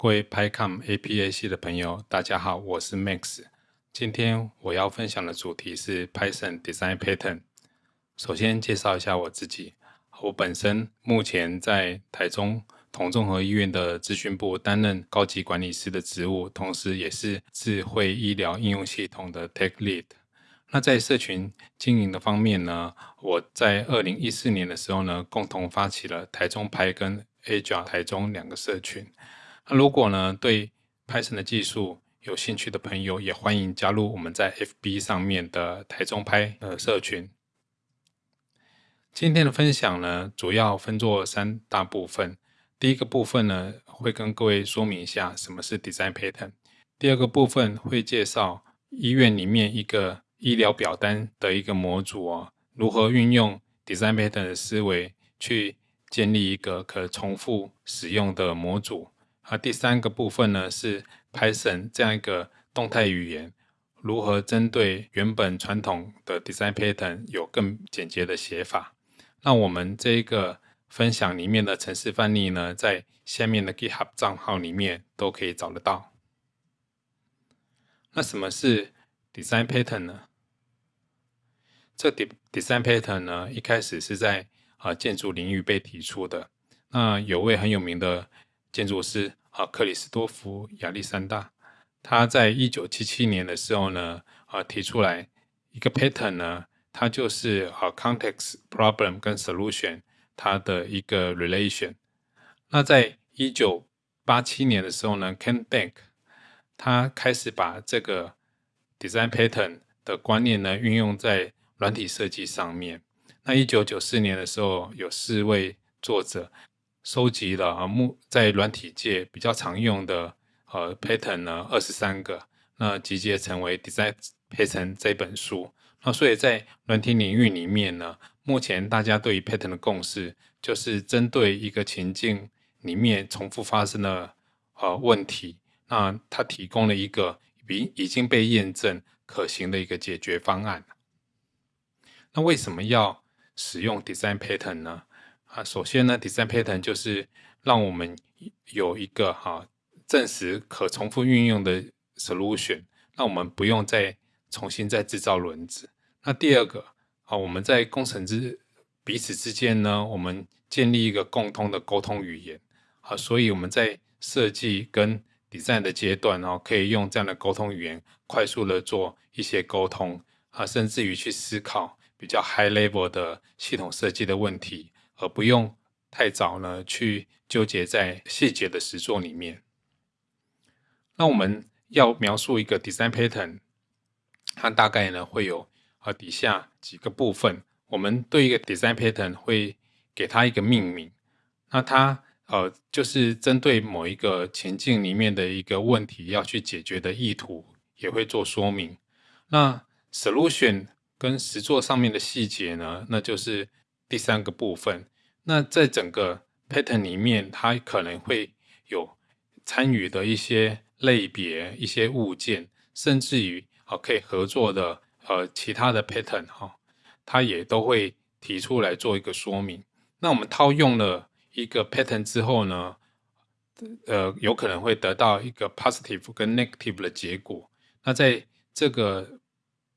各位 PyCom APA 系的朋友，大家好，我是 Max。今天我要分享的主题是 Python Design Pattern。首先介绍一下我自己，我本身目前在台中同综合医院的资讯部担任高级管理师的职务，同时也是智慧医疗应用系统的 Tech Lead。那在社群经营的方面呢，我在二零一四年的时候呢，共同发起了台中拍跟 Agile 台中两个社群。那如果呢对 Python 的技术有兴趣的朋友，也欢迎加入我们在 FB 上面的台中拍呃社群。今天的分享呢，主要分作三大部分。第一个部分呢，会跟各位说明一下什么是 Design Pattern。第二个部分会介绍医院里面一个医疗表单的一个模组哦，如何运用 Design Pattern 的思维去建立一个可重复使用的模组。啊，第三个部分呢是 Python 这样一个动态语言，如何针对原本传统的 design pattern 有更简洁的写法。那我们这一个分享里面的程式范例呢，在下面的 GitHub 账号里面都可以找得到。那什么是 design pattern 呢？这 design pattern 呢，一开始是在啊建筑领域被提出的。那有位很有名的建筑师。啊，克里斯多夫亚历山大，他在一九七七年的时候呢，啊提出来一个 pattern 呢，它就是啊 context problem 跟 solution 它的一个 relation。那在一九八七年的时候呢，Ken Bank 他开始把这个 design pattern 的观念呢运用在软体设计上面。那一九九四年的时候，有四位作者。收集了啊，目在软体界比较常用的呃 pattern 呢，二十三个，那集结成为 Design Pattern 这本书。那所以在软体领域里面呢，目前大家对于 pattern 的共识，就是针对一个情境里面重复发生的呃问题，那它提供了一个已已经被验证可行的一个解决方案。那为什么要使用 Design Pattern 呢？啊，首先呢，design pattern 就是让我们有一个哈证实可重复运用的 solution，那我们不用再重新再制造轮子。那第二个啊，我们在工程之彼此之间呢，我们建立一个共通的沟通语言啊，所以我们在设计跟 design 的阶段哦，可以用这样的沟通语言快速的做一些沟通啊，甚至于去思考比较 high level 的系统设计的问题。而不用太早呢去纠结在细节的实作里面。那我们要描述一个 design pattern，它大概呢会有呃底下几个部分。我们对一个 design pattern 会给它一个命名。那它呃就是针对某一个情境里面的一个问题要去解决的意图，也会做说明。那 solution 跟实作上面的细节呢，那就是。第三个部分，那在整个 pattern 里面，它可能会有参与的一些类别、一些物件，甚至于啊可以合作的呃其他的 pattern 哈，它也都会提出来做一个说明。那我们套用了一个 pattern 之后呢，呃，有可能会得到一个 positive 跟 negative 的结果。那在这个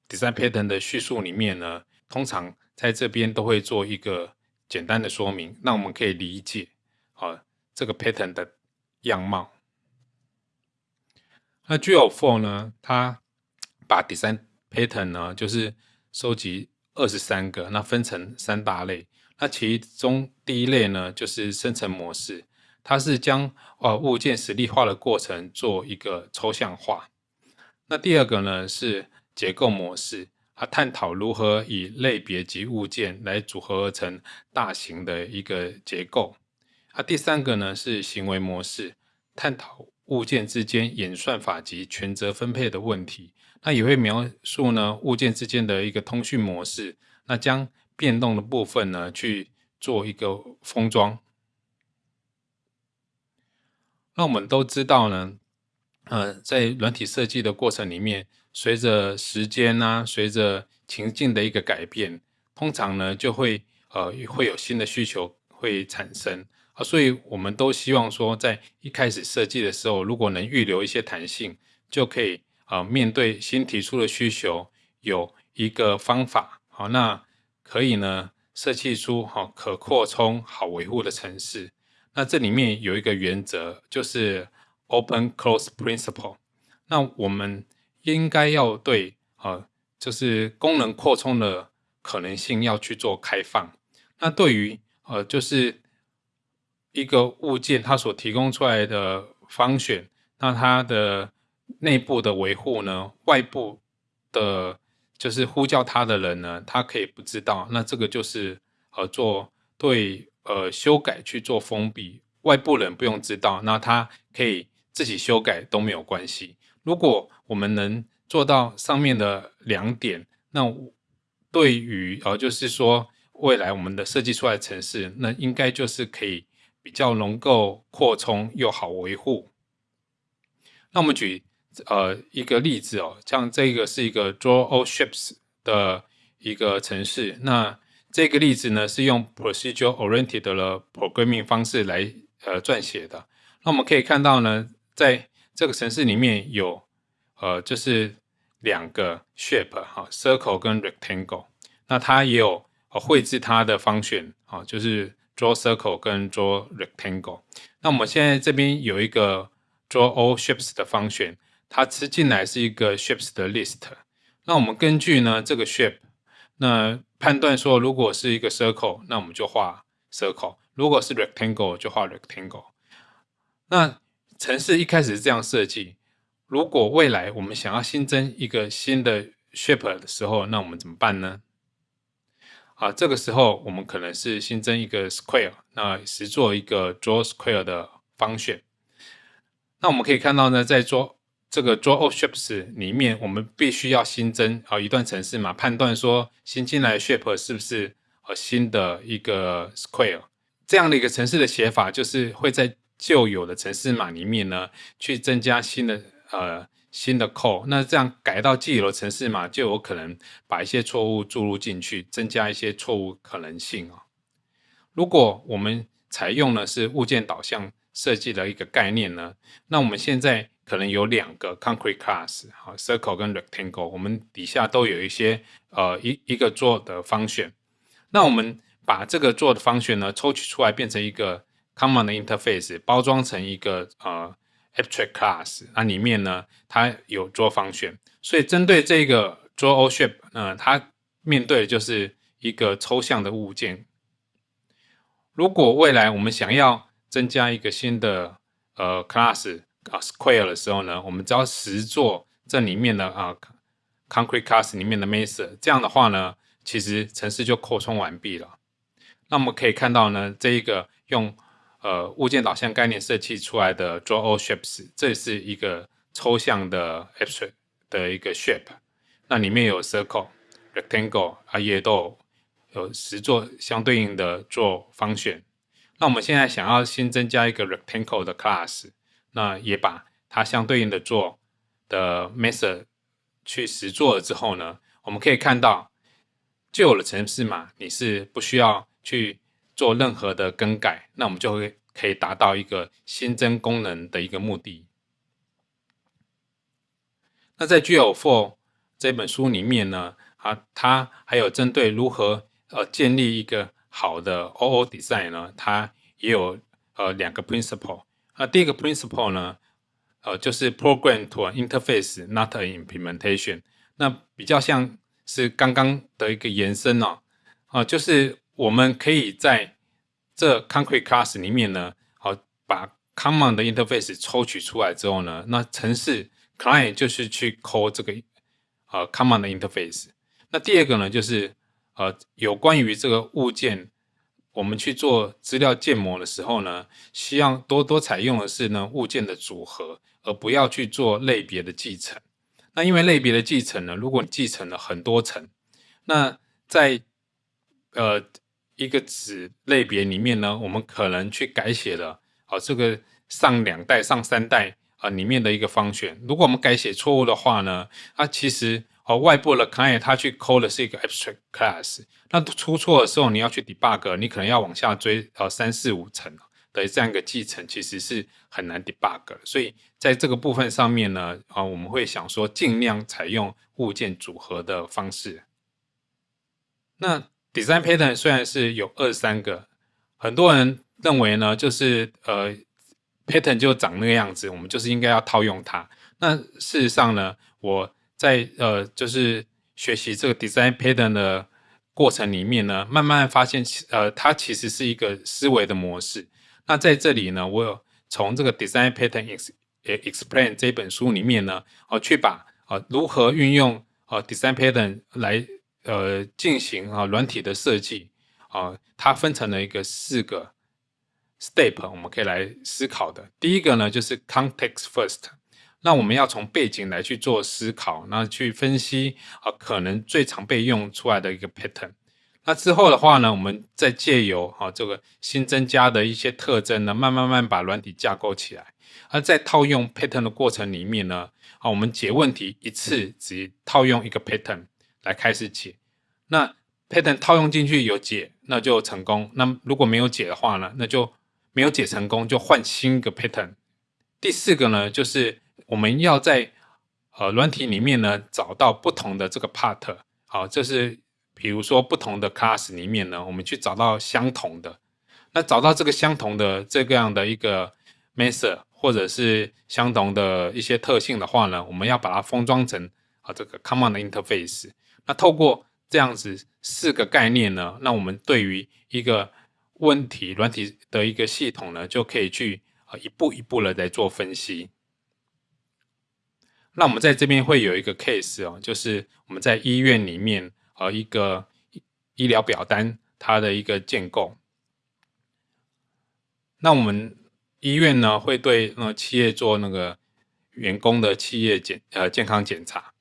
design pattern 的叙述里面呢，通常在这边都会做一个简单的说明，那我们可以理解啊这个 pattern 的样貌。那 g o Four 呢，它把 design pattern 呢就是收集二十三个，那分成三大类。那其中第一类呢就是生成模式，它是将呃物件实例化的过程做一个抽象化。那第二个呢是结构模式。啊探讨如何以类别及物件来组合而成大型的一个结构。啊，第三个呢是行为模式，探讨物件之间演算法及权责分配的问题。那也会描述呢物件之间的一个通讯模式。那将变动的部分呢去做一个封装。那我们都知道呢，呃，在软体设计的过程里面。随着时间呢，随着情境的一个改变，通常呢就会呃会有新的需求会产生啊，所以我们都希望说，在一开始设计的时候，如果能预留一些弹性，就可以啊，面对新提出的需求，有一个方法，好，那可以呢，设计出好可扩充、好维护的城市。那这里面有一个原则，就是 open close principle。那我们应该要对啊，就是功能扩充的可能性要去做开放。那对于呃，就是一个物件它所提供出来的方选，那它的内部的维护呢，外部的，就是呼叫它的人呢，他可以不知道。那这个就是呃，做对呃修改去做封闭，外部人不用知道，那他可以自己修改都没有关系。如果我们能做到上面的两点，那对于呃，就是说未来我们的设计出来的城市，那应该就是可以比较能够扩充又好维护。那我们举呃一个例子哦，像这个是一个 Draw All Ships 的一个城市，那这个例子呢是用 Procedure Oriented 的 Programming 方式来呃撰写的。那我们可以看到呢，在这个城市里面有，呃，就是两个 shape 哈，circle 跟 rectangle。那它也有呃绘制它的方选啊，就是 draw circle 跟 draw rectangle。那我们现在这边有一个 draw all shapes 的方选，它吃进来是一个 shapes 的 list。那我们根据呢这个 shape，那判断说如果是一个 circle，那我们就画 circle；如果是 rectangle 就画 rectangle。那城市一开始是这样设计，如果未来我们想要新增一个新的 shape 的时候，那我们怎么办呢？啊，这个时候我们可能是新增一个 square，那实做一个 draw square 的方选。那我们可以看到呢，在做这个 draw all shapes 里面，我们必须要新增啊一段程式嘛，判断说新进来的 shape 是不是呃新的一个 square。这样的一个程式的写法，就是会在旧有的城市码里面呢，去增加新的呃新的 code，那这样改到既有的城市码，就有可能把一些错误注入进去，增加一些错误可能性啊。如果我们采用的是物件导向设计的一个概念呢，那我们现在可能有两个 concrete class，好 circle 跟 rectangle，我们底下都有一些呃一一个做的方选，那我们把这个做的方选呢抽取出来，变成一个。Common 的 interface 包装成一个呃 abstract class，那里面呢，它有做方选，所以针对这个 draw shape，呃，它面对的就是一个抽象的物件。如果未来我们想要增加一个新的呃 class 啊 square 的时候呢，我们只要实做这里面的啊 concrete class 里面的 method，这样的话呢，其实程式就扩充完毕了。那我们可以看到呢，这一个用呃，物件导向概念设计出来的 Draw All Shapes，这是一个抽象的 abstract 的一个 shape，那里面有 circle、rectangle 啊，也都有实做相对应的做方选。那我们现在想要新增加一个 rectangle 的 class，那也把它相对应的做的 method 去实做了之后呢，我们可以看到旧有的程式码你是不需要去。做任何的更改，那我们就会可以达到一个新增功能的一个目的。那在 GL4 这本书里面呢，啊，它还有针对如何呃建立一个好的 OO design 呢，它也有呃两个 principle。那第一个 principle 呢，呃，就是 program to an interface not an implementation。那比较像是刚刚的一个延伸哦，啊，就是。我们可以在这 concrete class 里面呢，好把 common 的 interface 抽取出来之后呢，那程式 client 就是去 call 这个呃 common 的 interface。那第二个呢，就是呃有关于这个物件，我们去做资料建模的时候呢，希望多多采用的是呢物件的组合，而不要去做类别的继承。那因为类别的继承呢，如果你继承了很多层，那在呃一个子类别里面呢，我们可能去改写了哦，这个上两代、上三代啊里面的一个方选。如果我们改写错误的话呢，啊，其实哦外部的 client 它去 call 的是一个 abstract class，那出错的时候你要去 debug，你可能要往下追呃三四五层，的这样一个继承，其实是很难 debug。所以在这个部分上面呢，啊，我们会想说尽量采用物件组合的方式。那 design pattern 虽然是有二三个，很多人认为呢，就是呃 pattern 就长那个样子，我们就是应该要套用它。那事实上呢，我在呃就是学习这个 design pattern 的过程里面呢，慢慢发现，呃，它其实是一个思维的模式。那在这里呢，我有从这个 design pattern Ex Explain 这本书里面呢，哦，去把呃如何运用呃 design pattern 来呃进行啊软体的设计啊，它分成了一个四个 step，我们可以来思考的。第一个呢，就是 context first，那我们要从背景来去做思考，那去分析啊可能最常被用出来的一个 pattern。那之后的话呢，我们再借由啊这个新增加的一些特征呢，慢慢慢把软体架构起来。而在套用 pattern 的过程里面呢，啊我们解问题一次只套用一个 pattern 来开始解。那 pattern 套用进去有解，那就成功。那如果没有解的话呢，那就没有解成功，就换新一个 pattern。第四个呢，就是我们要在呃软体里面呢找到不同的这个 part。好，这是。比如说不同的 class 里面呢，我们去找到相同的，那找到这个相同的这个样的一个 method 或者是相同的一些特性的话呢，我们要把它封装成啊这个 common interface。那透过这样子四个概念呢，那我们对于一个问题软体的一个系统呢，就可以去呃一步一步的来做分析。那我们在这边会有一个 case 哦，就是我们在医院里面。呃，一个医疗表单，它的一个建构。那我们医院呢，会对呃企业做那个员工的企业检呃健康检查。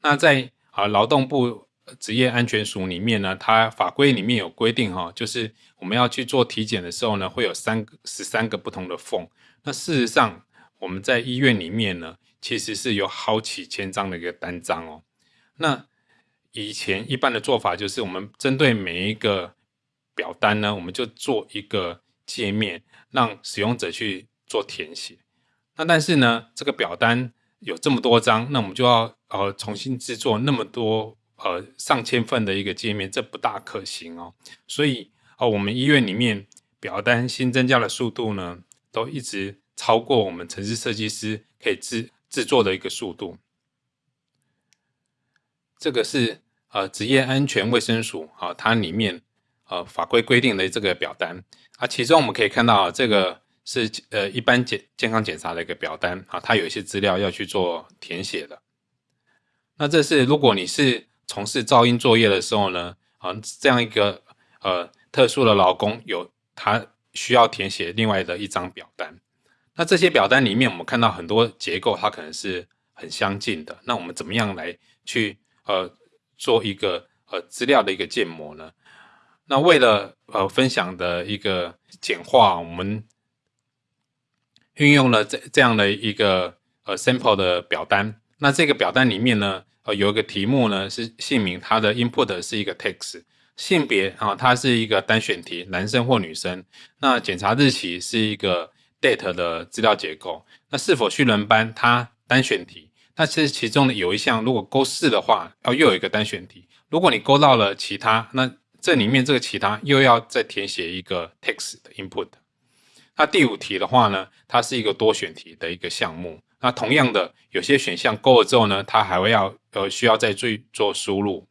那在啊劳动部职业安全署里面呢，它法规里面有规定哈，就是我们要去做体检的时候呢，会有三个十三个不同的缝。那事实上，我们在医院里面呢，其实是有好几千张的一个单张哦。那以前一般的做法就是，我们针对每一个表单呢，我们就做一个界面，让使用者去做填写。那但是呢，这个表单有这么多张，那我们就要呃重新制作那么多呃上千份的一个界面，这不大可行哦。所以哦，我们医院里面表单新增加的速度呢，都一直超过我们城市设计师可以制制作的一个速度。这个是。呃，职业安全卫生署啊，它里面呃法规规定的这个表单啊，其中我们可以看到啊这个是呃一般健健康检查的一个表单啊，它有一些资料要去做填写的。那这是如果你是从事噪音作业的时候呢，啊这样一个呃特殊的劳工有他需要填写另外的一张表单。那这些表单里面，我们看到很多结构它可能是很相近的。那我们怎么样来去呃？做一个呃资料的一个建模呢，那为了呃分享的一个简化，我们运用了这这样的一个呃 sample 的表单。那这个表单里面呢，呃有一个题目呢是姓名，它的 input 是一个 text，性别啊它是一个单选题，男生或女生。那检查日期是一个 date 的资料结构。那是否去轮班，它单选题。那其实其中的有一项，如果勾四的话，要又有一个单选题。如果你勾到了其他，那这里面这个其他又要再填写一个 text 的 input。那第五题的话呢，它是一个多选题的一个项目。那同样的，有些选项勾了之后呢，它还会要呃需要再做做输入。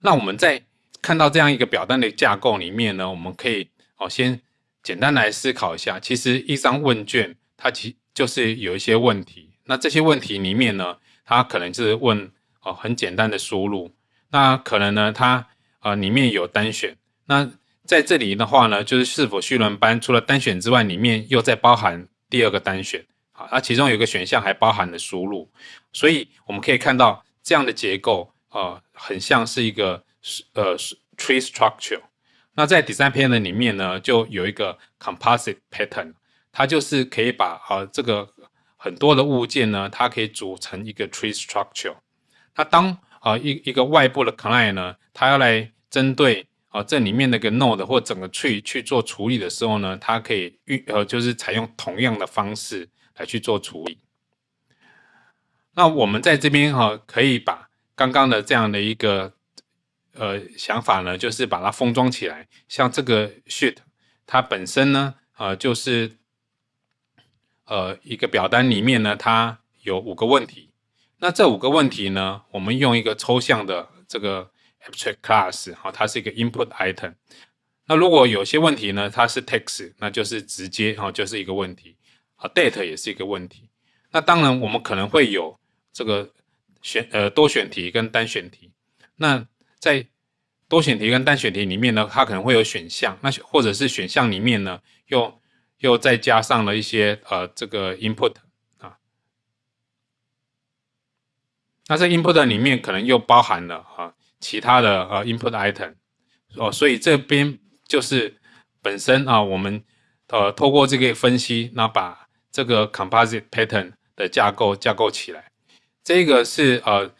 那我们在看到这样一个表单的架构里面呢，我们可以哦先简单来思考一下，其实一张问卷它其就是有一些问题，那这些问题里面呢，它可能是问哦很简单的输入，那可能呢它呃里面有单选，那在这里的话呢，就是是否需轮班，除了单选之外，里面又在包含第二个单选，好，那其中有个选项还包含了输入，所以我们可以看到这样的结构呃很像是一个呃 tree structure，那在 design pattern 里面呢，就有一个 composite pattern。它就是可以把啊这个很多的物件呢，它可以组成一个 tree structure。那当啊一一个外部的 client 呢，它要来针对啊这里面那个 node 或整个 tree 去做处理的时候呢，它可以运呃就是采用同样的方式来去做处理。那我们在这边哈，可以把刚刚的这样的一个呃想法呢，就是把它封装起来。像这个 sheet，它本身呢，呃，就是呃一个表单里面呢，它有五个问题。那这五个问题呢，我们用一个抽象的这个 abstract class，好，它是一个 input item。那如果有些问题呢，它是 text，那就是直接哈，就是一个问题。啊，date 也是一个问题。那当然，我们可能会有这个选呃多选题跟单选题。那在多选题跟单选题里面呢，它可能会有选项，那或者是选项里面呢，又又再加上了一些呃这个 input 啊。那这 input 里面可能又包含了啊其他的呃 input item 哦，所以这边就是本身啊我们呃透过这个分析，那把这个 composite pattern 的架构架构起来，这个是呃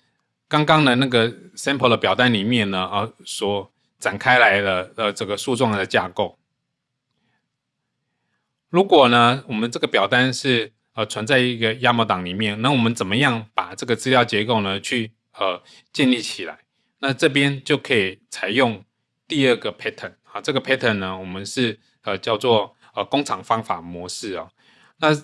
刚刚的那个 sample 的表单里面呢啊所展开来的呃这个树状的架构。如果呢我们这个表单是呃存在一个 YAML 档里面，那我们怎么样把这个资料结构呢去呃建立起来？那这边就可以采用第二个 pattern 啊，这个 pattern 呢我们是呃叫做呃工厂方法模式啊。那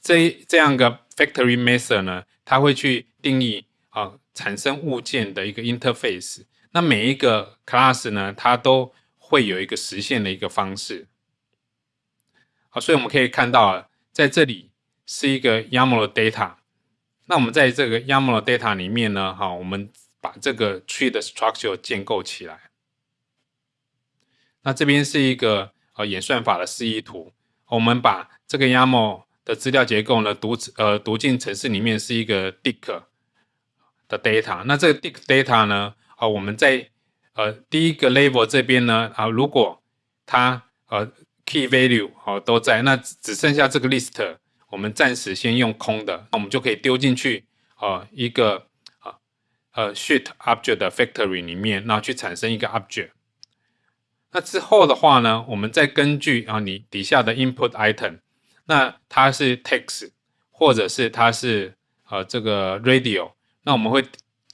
这这样个 factory method 呢，它会去定义啊产生物件的一个 interface。那每一个 class 呢，它都会有一个实现的一个方式。好，所以我们可以看到啊，在这里是一个 YAML data。那我们在这个 YAML data 里面呢，哈，我们把这个 tree 的 structure 建构起来。那这边是一个呃演算法的示意图，我们把这个 YAML 的资料结构呢，读呃读进程式里面是一个 dict 的 data。那这个 dict data 呢，啊，我们在呃第一个 level 这边呢，啊，如果它呃 key value 哦都在，那只剩下这个 list，我们暂时先用空的，那我们就可以丢进去啊一个呃 sheet object 的 factory 里面，然后去产生一个 object。那之后的话呢，我们再根据啊你底下的 input item，那它是 text，或者是它是呃这个 radio，那我们会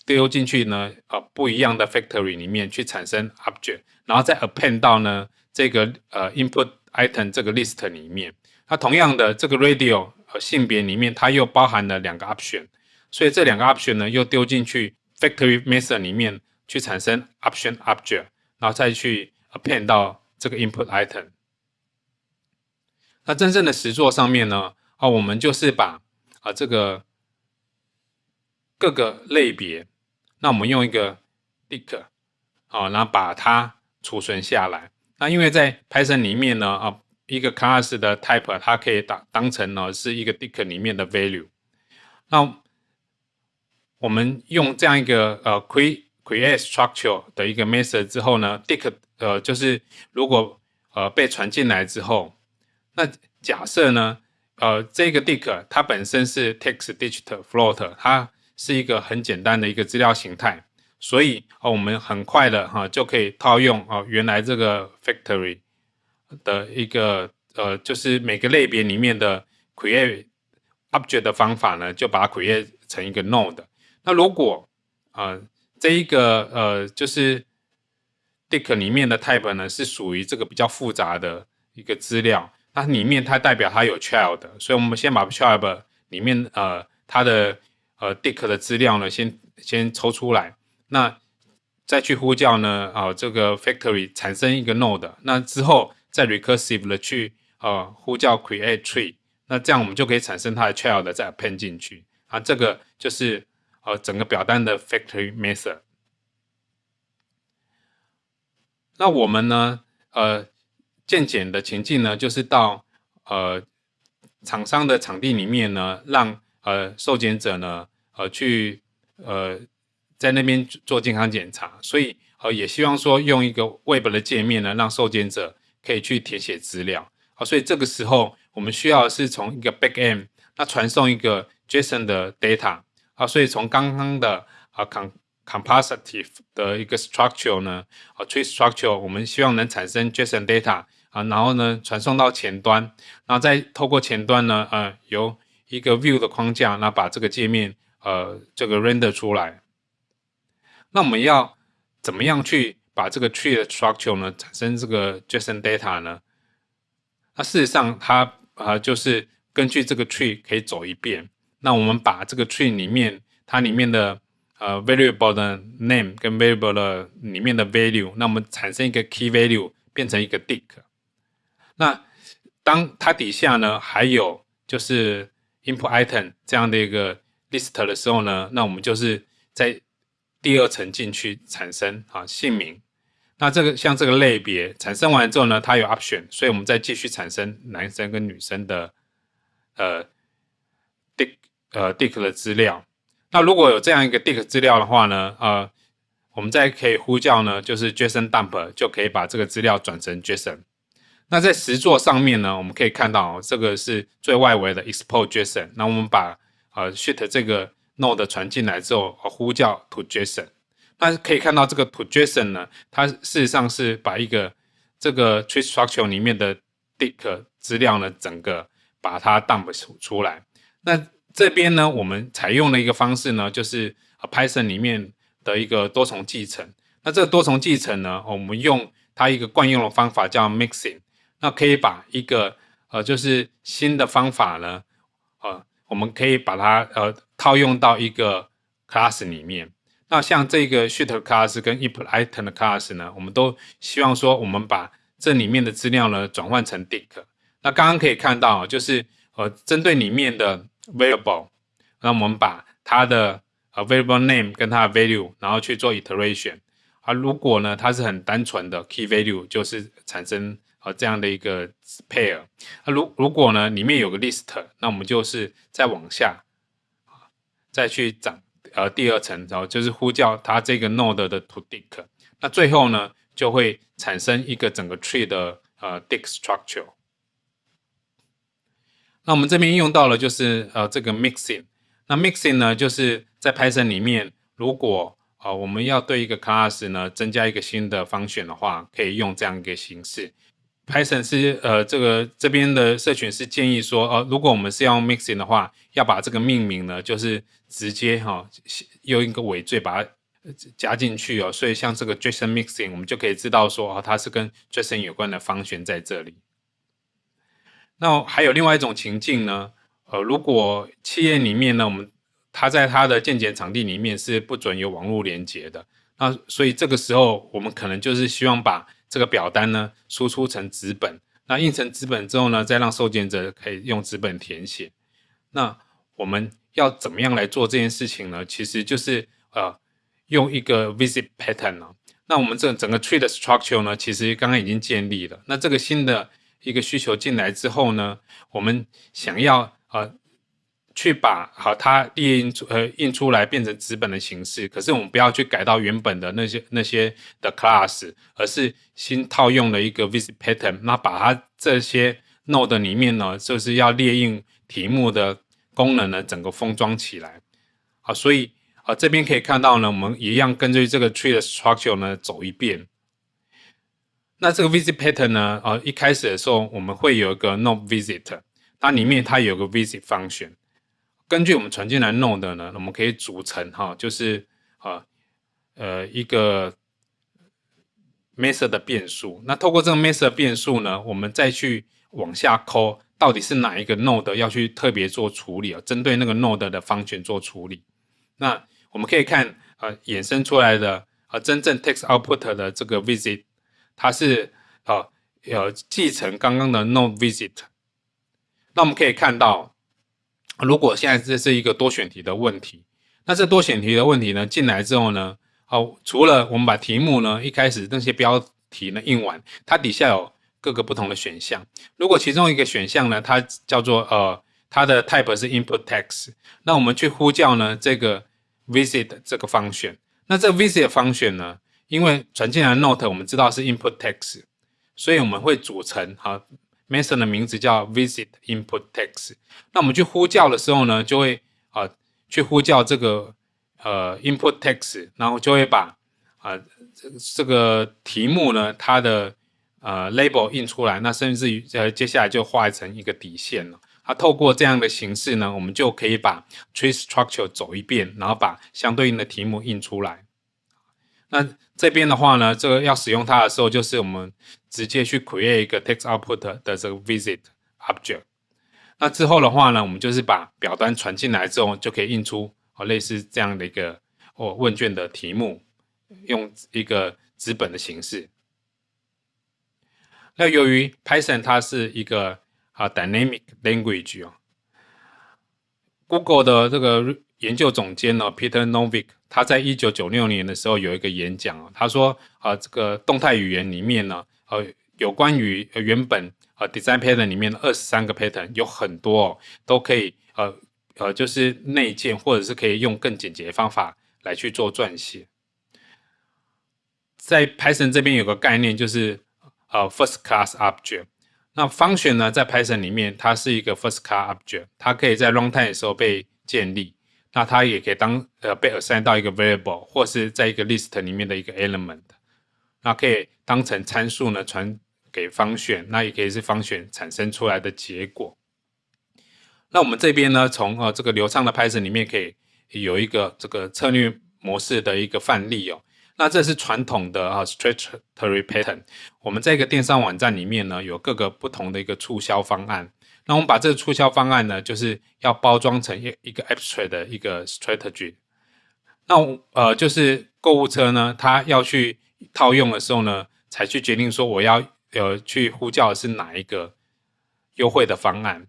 丢进去呢呃不一样的 factory 里面去产生 object，然后再 append 到呢这个呃 input item 这个 list 里面。那同样的这个 radio 和性别里面它又包含了两个 option，所以这两个 option 呢又丢进去 factory method 里面去产生 option object，然后再去 append 到这个 input item。那真正的实作上面呢，啊，我们就是把啊这个各个类别，那我们用一个 dict，啊，然后把它储存下来。那因为在 Python 里面呢，啊，一个 class 的 type 它可以当当成呢是一个 dict 里面的 value。那我们用这样一个呃 create create structure 的一个 method 之后呢，dict 呃就是如果呃被传进来之后。那假设呢？呃，这个 dict 它本身是 text digit float，它是一个很简单的一个资料形态，所以哦，我们很快的哈就可以套用哦原来这个 factory 的一个呃，就是每个类别里面的 create object 的方法呢，就把它 create 成一个 node。那如果啊这一个呃就是 dict 里面的 type 呢是属于这个比较复杂的一个资料。它里面它代表它有 child，所以我们先把 child 里面呃它的呃 dict 的资料呢先先抽出来，那再去呼叫呢啊这个 factory 产生一个 node，那之后再 recursive 的去呃呼叫 create tree，那这样我们就可以产生它的 child 再拼进去。啊，这个就是呃整个表单的 factory method。那我们呢呃。渐简的情境呢，就是到呃厂商的场地里面呢，让呃受检者呢呃去呃在那边做健康检查，所以呃也希望说用一个 Web 的界面呢，让受检者可以去填写资料。好，所以这个时候我们需要是从一个 Backend 那传送一个 JSON 的 data。啊，所以从刚刚的啊 com compositive 的一个 structure 呢，啊 tree structure，我们希望能产生 JSON data 啊，然后呢传送到前端，然后再透过前端呢，呃，由一个 view 的框架，那把这个界面呃这个 render 出来。那我们要怎么样去把这个 tree 的 structure 呢产生这个 JSON data 呢？那事实上它啊就是根据这个 tree 可以走一遍。那我们把这个 tree 里面它里面的呃，variable 的 name 跟 variable 的里面的 value，那我们产生一个 key value 变成一个 dict。那当它底下呢还有就是 input item 这样的一个 list 的时候呢，那我们就是在第二层进去产生啊姓名。那这个像这个类别产生完之后呢，它有 option，所以我们再继续产生男生跟女生的呃呃 dict 的资料。那如果有这样一个 dict 资料的话呢，呃，我们再可以呼叫呢，就是 JSON dump 就可以把这个资料转成 JSON。那在实作上面呢，我们可以看到这个是最外围的 export JSON。那我们把呃 sheet 这个 node 传进来之后，呼叫 to JSON。那可以看到这个 to JSON 呢，它事实上是把一个这个 tree structure 里面的 dict 资料呢，整个把它 dump 出来。那这边呢，我们采用的一个方式呢，就是 Python 里面的一个多重继承。那这个多重继承呢，我们用它一个惯用的方法叫 mixing。那可以把一个呃，就是新的方法呢，呃，我们可以把它呃套用到一个 class 里面。那像这个 sheet class 跟 input item 的 class 呢，我们都希望说，我们把这里面的资料呢转换成 dict。那刚刚可以看到，就是呃，针对里面的 variable，那我们把它的呃 variable name 跟它的 value，然后去做 iteration。啊，如果呢它是很单纯的 key value，就是产生呃这样的一个 pair。那如如果呢里面有个 list，那我们就是再往下，再去长呃第二层，然后就是呼叫它这个 node 的 to dict。那最后呢就会产生一个整个 tree 的呃 dict structure。那我们这边用到了就是呃这个 mixing，那 mixing 呢就是在 Python 里面，如果呃我们要对一个 class 呢增加一个新的方选的话，可以用这样一个形式。Python 是呃这个这边的社群是建议说，呃如果我们是要用 mixing 的话，要把这个命名呢就是直接哈用一个尾缀把它加进去哦，所以像这个 JSON mixing，我们就可以知道说哦它是跟 JSON 有关的方选在这里。那还有另外一种情境呢，呃，如果企业里面呢，我们它在它的建检场地里面是不准有网络连接的，那所以这个时候我们可能就是希望把这个表单呢输出成纸本，那印成纸本之后呢，再让受检者可以用纸本填写。那我们要怎么样来做这件事情呢？其实就是呃用一个 visit pattern 啊。那我们这整个 tree 的 structure 呢，其实刚刚已经建立了。那这个新的一个需求进来之后呢，我们想要呃去把好它列印出呃印出来变成纸本的形式，可是我们不要去改到原本的那些那些的 class，而是新套用了一个 visit pattern，那把它这些 node 里面呢，就是要列印题目的功能呢，整个封装起来。好，所以啊这边可以看到呢，我们一样根据这个 tree 的 structure 呢走一遍。那这个 visit pattern 呢？呃，一开始的时候我们会有一个 node visit，它里面它有个 visit function。根据我们传进来 node 呢，我们可以组成哈，就是呃呃一个 method 的变数。那透过这个 method 变数呢，我们再去往下抠，到底是哪一个 node 要去特别做处理啊？针对那个 node 的 function 做处理。那我们可以看呃衍生出来的呃真正 text output 的这个 visit。它是呃有继承刚刚的 no visit，那我们可以看到，如果现在这是一个多选题的问题，那这多选题的问题呢进来之后呢，哦，除了我们把题目呢一开始那些标题呢印完，它底下有各个不同的选项。如果其中一个选项呢，它叫做呃它的 type 是 input text，那我们去呼叫呢这个 visit 这个方选，那这 visit 方选呢？因为传进来的 note 我们知道是 input text，所以我们会组成哈 method 的名字叫 visit input text。那我们去呼叫的时候呢，就会啊去呼叫这个呃 input text，然后就会把啊这这个题目呢它的呃 label 印出来，那甚至于呃接下来就画成一个底线了。啊，透过这样的形式呢，我们就可以把 tree structure 走一遍，然后把相对应的题目印出来。那这边的话呢，这个要使用它的时候，就是我们直接去 create 一个 text output 的这个 visit object。那之后的话呢，我们就是把表单传进来之后，就可以印出哦类似这样的一个哦问卷的题目，用一个纸本的形式。那由于 Python 它是一个啊，dynamic language 哦。Google 的这个研究总监呢，Peter Novick，他在一九九六年的时候有一个演讲哦，他说啊，这个动态语言里面呢，呃，有关于原本呃 design pattern 里面的二十三个 pattern 有很多哦，都可以呃呃，就是内建或者是可以用更简洁的方法来去做撰写。在 Python 这边有个概念就是呃 first class object。那 function 呢，在 Python 里面，它是一个 first class object，它可以在 runtime 的时候被建立。那它也可以当呃被 assign 到一个 variable，或是在一个 list 里面的一个 element。那可以当成参数呢传给方选那也可以是方选产生出来的结果。那我们这边呢，从呃这个流畅的 Python 里面可以有一个这个策略模式的一个范例哦。那这是传统的啊，statutory pattern。我们在一个电商网站里面呢，有各个不同的一个促销方案。那我们把这个促销方案呢，就是要包装成一一个 abstract 的一个 strategy。那呃，就是购物车呢，它要去套用的时候呢，才去决定说我要呃去呼叫的是哪一个优惠的方案。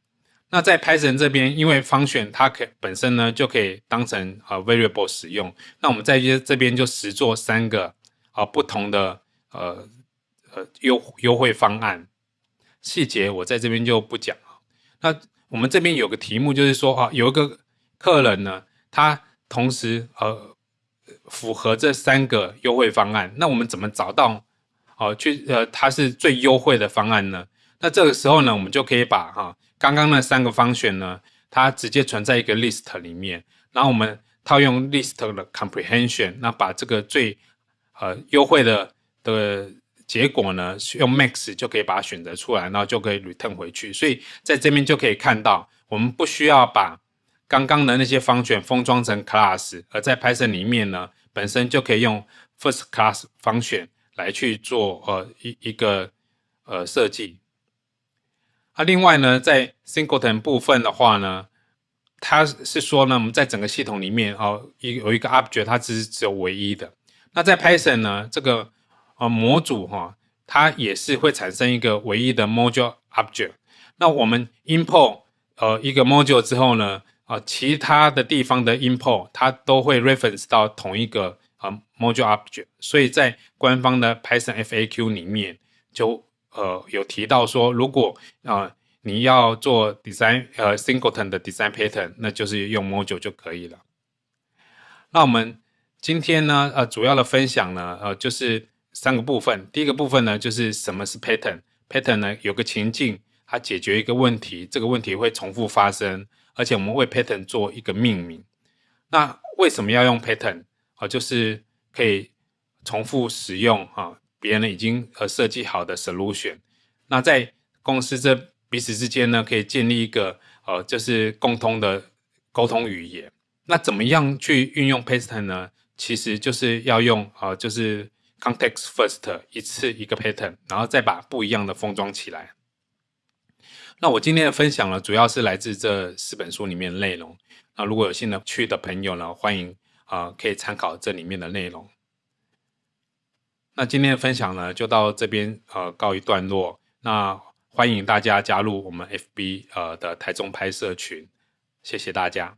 那在 Python 这边，因为方选它可本身呢就可以当成呃 variable 使用。那我们在这这边就实做三个啊不同的呃呃优优惠方案，细节我在这边就不讲。那我们这边有个题目就是说啊，有一个客人呢，他同时呃符合这三个优惠方案，那我们怎么找到哦去呃它是最优惠的方案呢？那这个时候呢，我们就可以把哈。刚刚那三个方选呢，它直接存在一个 list 里面，然后我们套用 list 的 comprehension，那把这个最呃优惠的的结果呢，用 max 就可以把它选择出来，然后就可以 return 回去。所以在这边就可以看到，我们不需要把刚刚的那些方选封装成 class，而在 Python 里面呢，本身就可以用 first class 方选来去做呃一一个呃设计。啊，另外呢，在 singleton 部分的话呢，它是说呢，我们在整个系统里面哦，一有一个 object，它只是只有唯一的。那在 Python 呢，这个呃模组哈，它也是会产生一个唯一的 module object。那我们 import 呃一个 module 之后呢，啊，其他的地方的 import 它都会 reference 到同一个呃 module object。所以在官方的 Python FAQ 里面就。呃，有提到说，如果啊你要做 design 呃 singleton 的 design pattern，那就是用 module 就可以了。那我们今天呢，呃，主要的分享呢，呃，就是三个部分。第一个部分呢，就是什么是 pattern？pattern 呢，有个情境，它解决一个问题，这个问题会重复发生，而且我们为 pattern 做一个命名。那为什么要用 pattern？啊，就是可以重复使用啊。别人已经呃设计好的 solution，那在公司这彼此之间呢，可以建立一个呃就是共通的沟通语言。那怎么样去运用 pattern 呢？其实就是要用呃就是 context first 一次一个 pattern，然后再把不一样的封装起来。那我今天的分享呢，主要是来自这四本书里面的内容。那如果有兴趣的朋友呢，欢迎啊可以参考这里面的内容。那今天的分享呢，就到这边呃告一段落。那欢迎大家加入我们 FB 呃的台中拍摄群，谢谢大家。